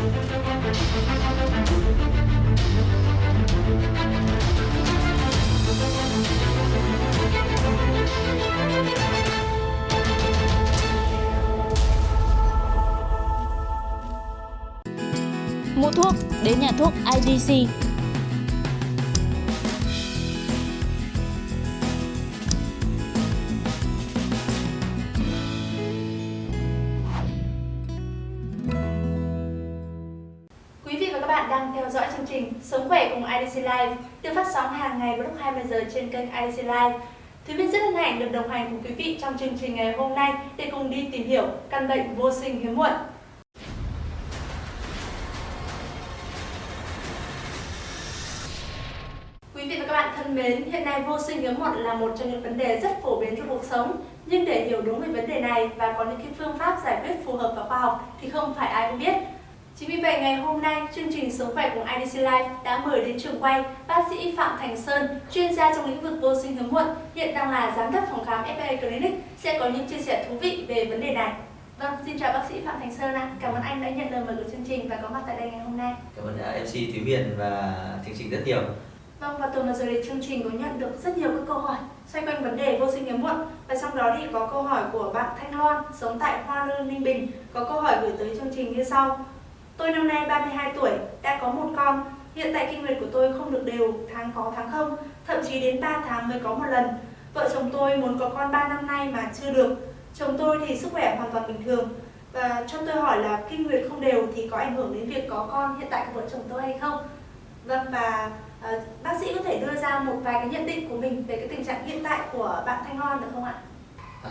Mua thuốc đến nhà thuốc IDC. Đang theo dõi chương trình Sống khỏe cùng IDC Live được phát sóng hàng ngày vào lúc 20 giờ trên kênh IDC Live. Thúy Vy rất hân hạnh được đồng hành cùng quý vị trong chương trình ngày hôm nay để cùng đi tìm hiểu căn bệnh vô sinh hiếm muộn. Quý vị và các bạn thân mến, hiện nay vô sinh hiếm muộn là một trong những vấn đề rất phổ biến trong cuộc sống. Nhưng để hiểu đúng về vấn đề này và có những cái phương pháp giải quyết phù hợp và khoa học thì không phải ai cũng biết. Chính vì vậy ngày hôm nay, chương trình Sống khỏe cùng IDC Life đã mời đến trường quay bác sĩ Phạm Thành Sơn, chuyên gia trong lĩnh vực vô sinh hiếm muộn, hiện đang là giám đốc phòng khám FA Clinic, sẽ có những chia sẻ thú vị về vấn đề này. Vâng, xin chào bác sĩ Phạm Thành Sơn ạ. Cảm ơn anh đã nhận lời mời của chương trình và có mặt tại đây ngày hôm nay. Cảm ơn à, MC Thúy Huyền và chương trình rất nhiều. Vâng, và tuần vừa rồi thì chương trình có nhận được rất nhiều các câu hỏi xoay quanh vấn đề vô sinh hiếm muộn và trong đó thì có câu hỏi của bạn Thanh Loan sống tại Hoa Lư, Ninh Bình có câu hỏi gửi tới chương trình như sau. Tôi năm nay 32 tuổi, đã có một con. Hiện tại kinh nguyệt của tôi không được đều, tháng có tháng không, thậm chí đến 3 tháng mới có một lần. Vợ chồng tôi muốn có con 3 năm nay mà chưa được. Chồng tôi thì sức khỏe hoàn toàn bình thường. Và cho tôi hỏi là kinh nguyệt không đều thì có ảnh hưởng đến việc có con hiện tại của vợ chồng tôi hay không? Vâng và uh, bác sĩ có thể đưa ra một vài cái nhận định của mình về cái tình trạng hiện tại của bạn Thanh Loan được không ạ?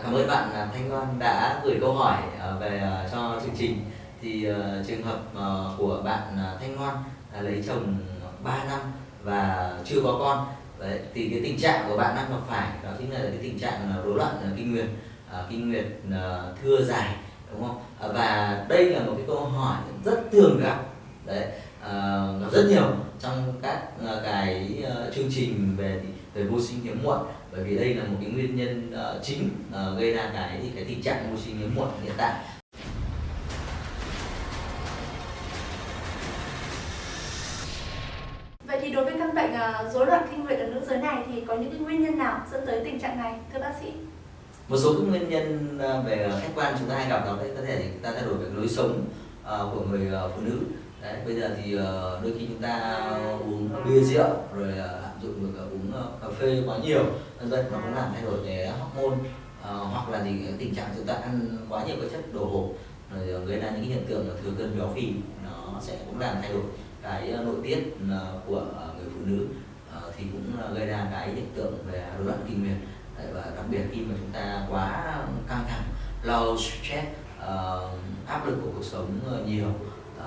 Cảm ơn bạn à, Thanh Loan đã gửi câu hỏi ờ, về ờ, cho chương trình. Thì uh, trường hợp uh, của bạn uh, Thanh Loan uh, lấy chồng 3 năm và chưa có con. Đấy, thì cái tình trạng của bạn đang gặp phải đó chính là cái tình trạng là rối loạn kinh nguyệt, uh, kinh nguyệt uh, thưa dài đúng không? uh, và đây là một cái câu hỏi rất thường gặp. Đấy, uh, gặp rất nhiều trong các uh, cái uh, chương trình về về vô sinh hiếm muộn bởi vì đây là một cái nguyên nhân uh, chính uh, gây ra cái cái tình trạng vô sinh hiếm muộn hiện tại thì đối với căn bệnh à, rối loạn kinh nguyệt ở nữ giới này thì có những cái nguyên nhân nào dẫn tới tình trạng này, thưa bác sĩ? một số cái nguyên nhân à, về khách quan chúng ta hay gặp đó đấy có thể chúng ta thay đổi về lối sống à, của người phụ nữ. Đấy, bây giờ thì đôi khi chúng ta uống bia rượu, rồi lạm dụng được uống cà phê quá nhiều, vân vân, nó cũng làm thay đổi về hormone hoặc là gì tình trạng chúng ta ăn quá nhiều các chất đồ hộp. Rồi gây ra những hiện tượng là thừa cân béo phì, nó sẽ cũng làm thay đổi cái ờ, nội tiết ờ, của ờ, người phụ nữ thì cũng gây ra cái hiện tượng về rối loạn kinh nguyệt và đặc biệt khi mà chúng ta quá căng thẳng lo stress áp lực của cuộc sống nhiều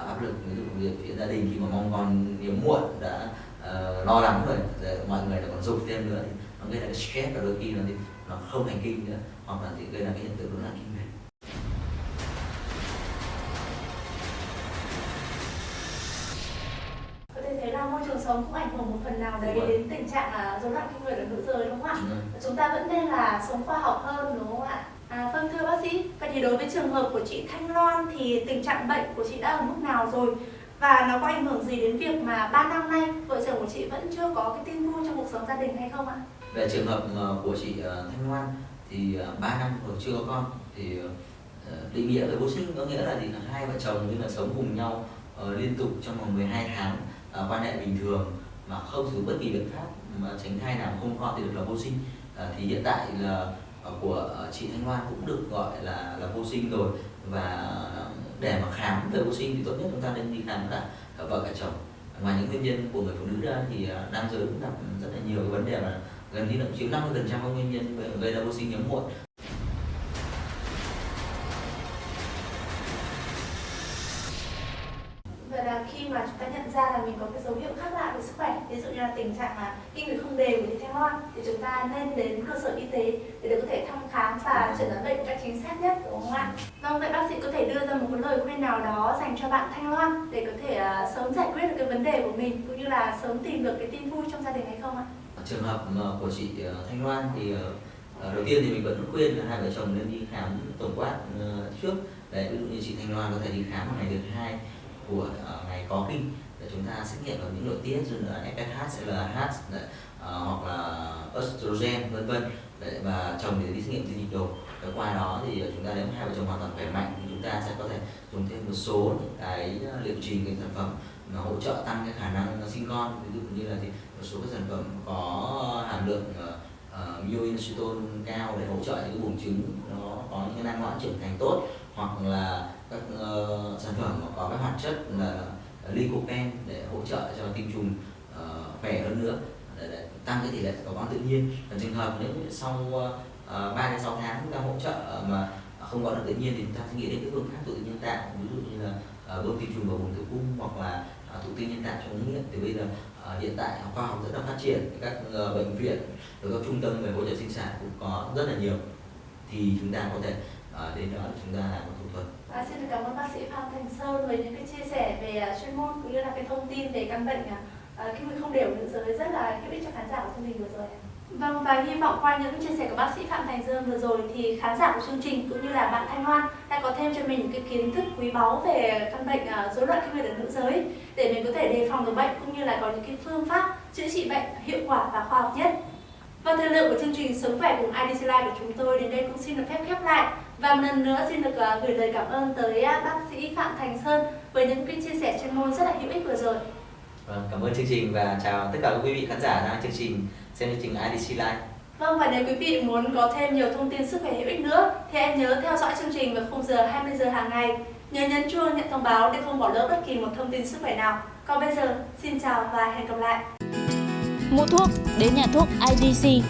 áp lực ví dụ việc phía gia đình khi mà mong con hiếm muộn đã uh, lo lắng rồi để mọi người lại còn dục thêm nữa thì nó gây ra cái stress và đôi khi nó thì nó không thành kinh nữa hoặc là thì gây ra cái hiện tượng rối loạn kinh là môi trường sống cũng ảnh hưởng một phần nào đấy đến tình trạng rối loạn kinh nguyệt ở nữ giới đúng không ạ? Chúng ta vẫn nên là sống khoa học hơn đúng không ạ? À, vâng thưa bác sĩ, vậy thì đối với trường hợp của chị Thanh Loan thì tình trạng bệnh của chị đã ở mức nào rồi? Và nó có ảnh hưởng gì đến việc mà 3 năm nay vợ chồng của chị vẫn chưa có cái tin vui trong cuộc sống gia đình hay không ạ? về trường hợp ờ, của chị ờ, Thanh Loan thì 3 năm rồi chưa có con thì ờ, định nghĩa về vô sinh có nghĩa là gì là hai vợ chồng như là sống cùng nhau ờ, liên tục trong vòng 12 tháng À, quan hệ bình thường mà không sử dụng bất kỳ biện pháp mà tránh thai nào không ho thì được là vô sinh. Ờ, thì hiện tại là của à, chị Thanh Loan cũng được gọi là là vô sinh rồi và để mà khám về vô sinh thì tốt nhất chúng ta nên đi khám cả cả vợ cả chồng. Ngoài những nguyên nhân của người phụ nữ ra thì nam giới cũng gặp rất là nhiều cái vấn đề mà gần như là chiếm 50% các nguyên nhân gây ra vô sinh hiếm muộn. Mình có cái dấu hiệu khác lạ về sức khỏe, ví dụ như là tình trạng là kinh nguyệt không đều của Thanh Loan thì chúng ta nên đến cơ sở y tế để được có thể thăm khám và chẩn đoán bệnh một cách chính xác nhất đúng không ạ? Vâng, vậy bác sĩ có thể đưa ra một cái lời khuyên nào đó dành cho bạn Thanh Loan để có thể uh, sớm giải quyết được cái vấn đề của mình cũng như là sớm tìm được cái tin vui trong gia đình hay không ạ? trường hợp của chị à, Thanh Loan thì à, đầu tiên thì mình vẫn khuyên là hai vợ chồng nên đi khám tổng quát trước đấy ví dụ như chị Thanh Loan có thể đi khám vào ngày thứ hai của uh, ngày có kinh để chúng ta xét nghiệm vào những nội tiết như là FSH, LH uh, à, hoặc là estrogen vân vân. Và chồng để đi xét nghiệm tinh dịch đồ và qua đó thì chúng ta nếu hai vợ chồng hoàn toàn khỏe mạnh thì chúng ta sẽ có thể dùng thêm một số những cái à, liệu trình cái sản phẩm mà hỗ trợ tăng cái khả năng à, sinh con. Ví dụ như là thì một số các sản phẩm có hàm lượng uh, myoinositol cao để hỗ trợ những cái buồng trứng nó có những cái năng loãng trưởng thành tốt. Hoặc là các uh, sản phẩm mà có các hoạt chất là lycopene để hỗ trợ cho tinh trùng uh, khỏe hơn nữa. Để, để tăng cái tỷ lệ có con tự nhiên. Và trường hợp nếu sau ờ, uh, 3 đến 6 tháng chúng ta hỗ trợ ờ, mà không có được tự nhiên thì chúng ta sẽ nghĩ đến cái phương pháp thụ tinh nhân tạo ví dụ như là uh, bơm tinh trùng vào vùng tử cung hoặc là uh, thụ tinh nhân tạo trong ống nghiệm thì bây giờ uh, hiện tại khoa học rất là phát triển các uh, bệnh viện rồi các trung tâm về hỗ trợ sinh sản cũng có rất là nhiều. Thì chúng ta có thể uh, đến đó chúng ta làm một thủ thuật À, xin được cảm ơn bác sĩ Phạm Thành Sơn với những cái chia sẻ về uh, chuyên môn cũng như là cái thông tin về căn bệnh uh, kinh nguyệt không đều nữ giới rất là hữu ích cho khán giả của chương trình vừa rồi. Vâng và hy vọng qua những chia sẻ của bác sĩ Phạm Thành Dương vừa rồi thì khán giả của chương trình cũng như là bạn Thanh Loan đã có thêm cho mình những cái kiến thức quý báu về căn bệnh uh, rối loạn kinh nguyệt ở nữ giới để mình có thể đề phòng được bệnh cũng như là có những cái phương pháp chữa trị bệnh hiệu quả và khoa học nhất. Và thời lượng của chương trình Sống khỏe cùng IDC Life của chúng tôi đến đây cũng xin được phép khép lại. Và một lần nữa xin được uh, gửi lời cảm ơn tới uh, bác sĩ Phạm Thành Sơn với những cái chia sẻ chuyên môn rất là hữu ích vừa rồi. Vâng, cảm ơn chương trình và chào tất cả các quý vị khán giả đang chương trình xem chương trình IDC Live. Vâng và nếu quý vị muốn có thêm nhiều thông tin sức khỏe hữu ích nữa thì hãy nhớ theo dõi chương trình vào khung giờ 20 giờ hàng ngày. Nhớ nhấn chuông nhận thông báo để không bỏ lỡ bất kỳ một thông tin sức khỏe nào. Còn bây giờ, xin chào và hẹn gặp lại. Mua thuốc đến nhà thuốc IDC